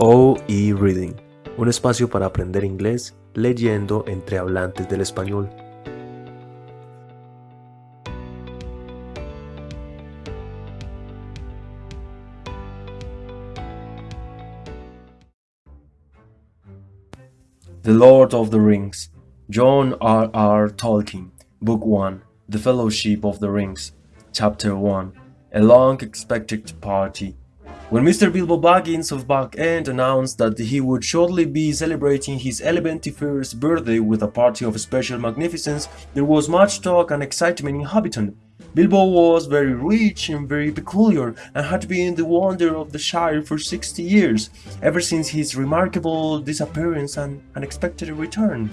OE Reading, un espacio para aprender inglés leyendo entre hablantes del español. The Lord of the Rings, John R. R. Tolkien, Book 1, The Fellowship of the Rings, Chapter 1, A Long Expected Party. When Mr. Bilbo Baggins of Bag End announced that he would shortly be celebrating his 71st birthday with a party of special magnificence, there was much talk and excitement in Hobbiton. Bilbo was very rich and very peculiar and had been the wonder of the Shire for 60 years, ever since his remarkable disappearance and unexpected return.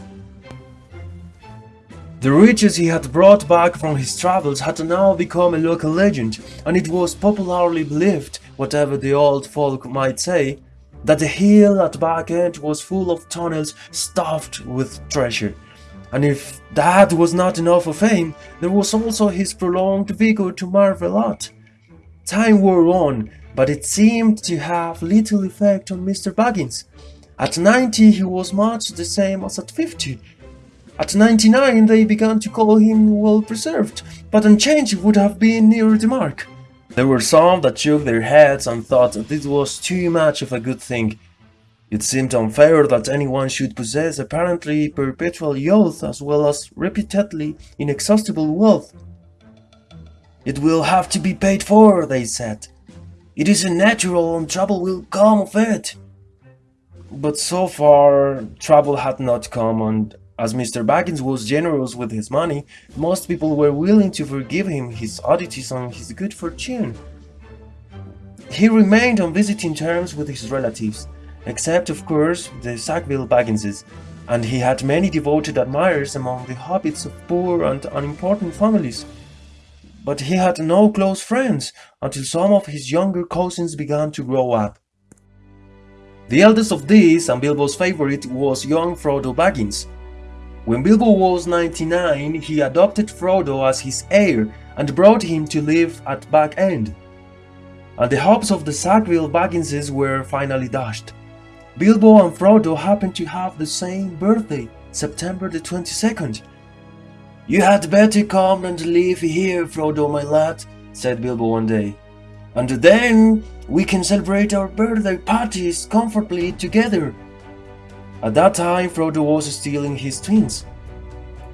The riches he had brought back from his travels had now become a local legend, and it was popularly believed, whatever the old folk might say, that the hill at Bag End was full of tunnels stuffed with treasure. And if that was not enough for fame, there was also his prolonged vigor to marvel at. Time wore on, but it seemed to have little effect on Mr. Baggins. At 90 he was much the same as at 50, at 99 they began to call him well preserved, but unchanged would have been nearer the mark. There were some that shook their heads and thought that this was too much of a good thing. It seemed unfair that anyone should possess apparently perpetual youth as well as repeatedly inexhaustible wealth. It will have to be paid for, they said. It isn't natural and trouble will come of it. But so far, trouble had not come and as Mr. Baggins was generous with his money, most people were willing to forgive him his oddities and his good fortune. He remained on visiting terms with his relatives, except of course the Sackville Bagginses, and he had many devoted admirers among the hobbits of poor and unimportant families. But he had no close friends until some of his younger cousins began to grow up. The eldest of these, and Bilbo's favorite, was young Frodo Baggins, when Bilbo was 99, he adopted Frodo as his heir and brought him to live at Bag End. And the hopes of the Sackville Bagginses were finally dashed. Bilbo and Frodo happened to have the same birthday, September the 22nd. You had better come and live here, Frodo, my lad, said Bilbo one day. And then we can celebrate our birthday parties comfortably together at that time, Frodo was still in his teens,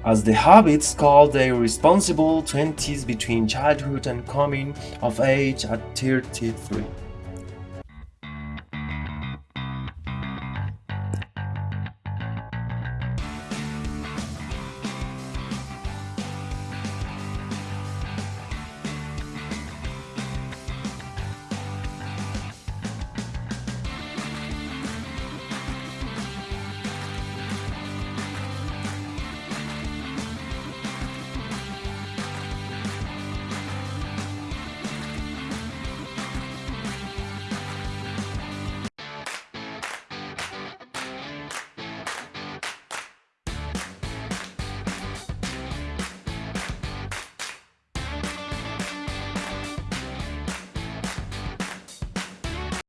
as the hobbits called their responsible twenties between childhood and coming of age at 33.